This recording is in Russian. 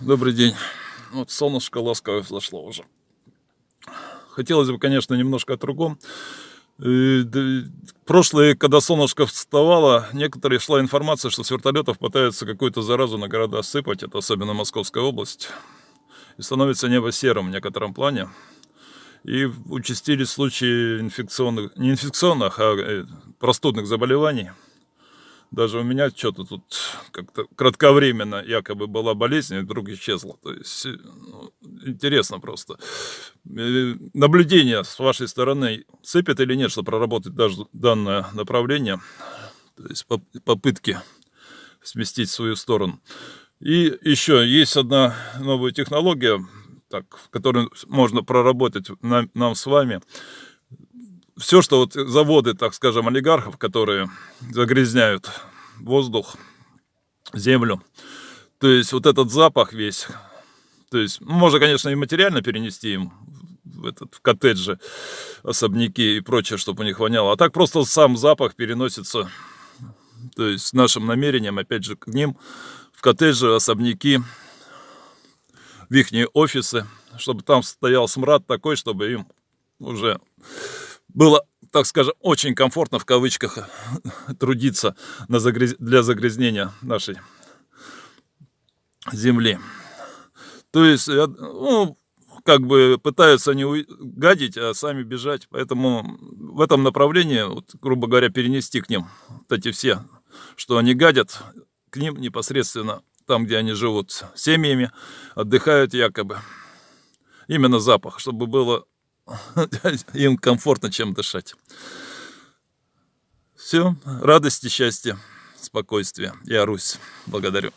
Добрый день. Вот солнышко ласковое взошло уже. Хотелось бы, конечно, немножко о другом. Э, прошлые, когда солнышко вставало, некоторые шла информация, что с вертолетов пытаются какую-то заразу на города сыпать, это особенно Московская область. И становится небо серым в некотором плане. И участились случаи инфекционных, не инфекционных, а э, простудных заболеваний. Даже у меня что-то тут как-то кратковременно якобы была болезнь, и вдруг исчезла. То есть э, ну, интересно просто. Э, наблюдение с вашей стороны сыпет или нет, чтобы проработать даже данное направление. То есть попытки сместить свою сторону. И еще есть одна новая технология, так, которую можно проработать нам, нам с вами все, что вот заводы, так скажем, олигархов, которые загрязняют воздух, землю, то есть вот этот запах весь, то есть можно, конечно, и материально перенести им в, этот, в коттеджи, особняки и прочее, чтобы у них воняло, а так просто сам запах переносится, то есть нашим намерением, опять же, к ним, в коттеджи, особняки, в их офисы, чтобы там стоял смрад такой, чтобы им уже было, так скажем, очень комфортно в кавычках трудиться на загряз... для загрязнения нашей земли. То есть, ну, как бы пытаются не гадить, а сами бежать. Поэтому в этом направлении, вот, грубо говоря, перенести к ним вот эти все, что они гадят, к ним непосредственно там, где они живут семьями, отдыхают якобы. Именно запах, чтобы было им комфортно чем дышать. Все, радости, счастья, спокойствия. Я Русь. Благодарю.